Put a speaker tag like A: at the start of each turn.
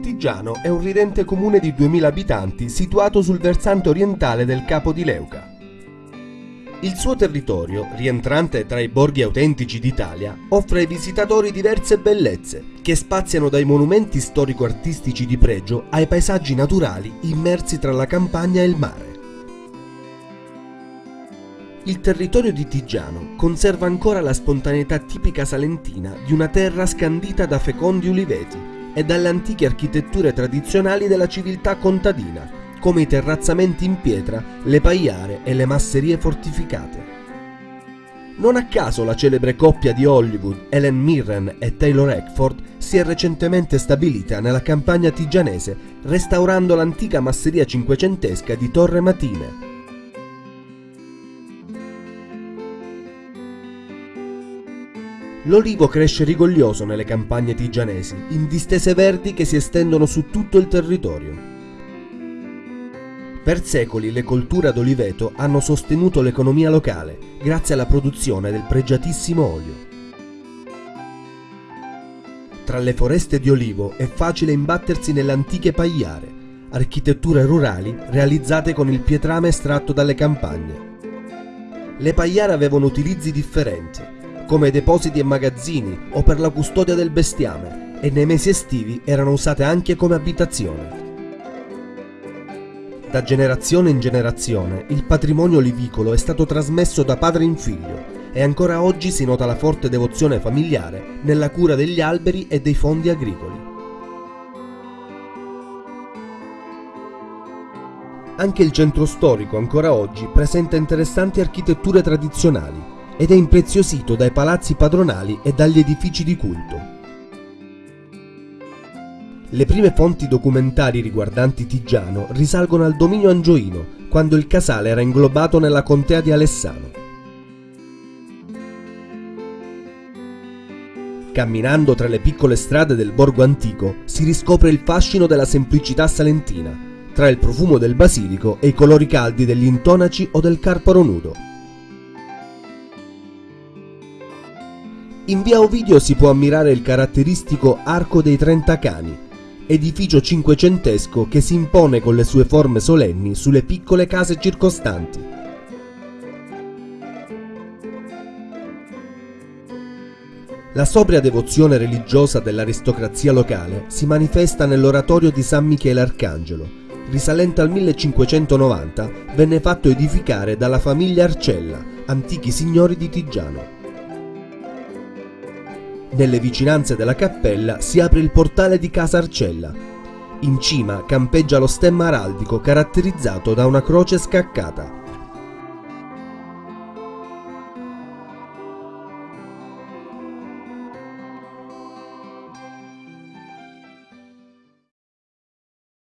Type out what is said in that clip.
A: Tigiano è un ridente comune di 2000 abitanti situato sul versante orientale del Capo di Leuca. Il suo territorio, rientrante tra i borghi autentici d'Italia, offre ai visitatori diverse bellezze, che spaziano dai monumenti storico-artistici di pregio ai paesaggi naturali immersi tra la campagna e il mare. Il territorio di Tigiano conserva ancora la spontaneità tipica salentina di una terra scandita da fecondi uliveti e dalle antiche architetture tradizionali della civiltà contadina, come i terrazzamenti in pietra, le paiare e le masserie fortificate. Non a caso la celebre coppia di Hollywood, Ellen Mirren e Taylor Eckford, si è recentemente stabilita nella campagna tigianese, restaurando l'antica masseria cinquecentesca di Torre Matine. L'olivo cresce rigoglioso nelle campagne tigianesi, in distese verdi che si estendono su tutto il territorio. Per secoli le colture ad oliveto hanno sostenuto l'economia locale grazie alla produzione del pregiatissimo olio. Tra le foreste di olivo è facile imbattersi nelle antiche pagliare, architetture rurali realizzate con il pietrame estratto dalle campagne. Le pagliare avevano utilizzi differenti, come depositi e magazzini o per la custodia del bestiame, e nei mesi estivi erano usate anche come abitazione. Da generazione in generazione il patrimonio olivicolo è stato trasmesso da padre in figlio e ancora oggi si nota la forte devozione familiare nella cura degli alberi e dei fondi agricoli. Anche il centro storico ancora oggi presenta interessanti architetture tradizionali ed è impreziosito dai palazzi padronali e dagli edifici di culto. Le prime fonti documentari riguardanti Tigiano risalgono al dominio angioino, quando il casale era inglobato nella contea di Alessano. Camminando tra le piccole strade del borgo antico si riscopre il fascino della semplicità salentina, tra il profumo del basilico e i colori caldi degli intonaci o del carparo nudo. In via Ovidio si può ammirare il caratteristico Arco dei Trenta Cani, edificio cinquecentesco che si impone con le sue forme solenni sulle piccole case circostanti. La sobria devozione religiosa dell'aristocrazia locale si manifesta nell'oratorio di San Michele Arcangelo, risalente al 1590, venne fatto edificare dalla famiglia Arcella, antichi signori di Tigiano. Nelle vicinanze della cappella si apre il portale di Casa Arcella. In cima campeggia lo stemma araldico caratterizzato da una croce scaccata.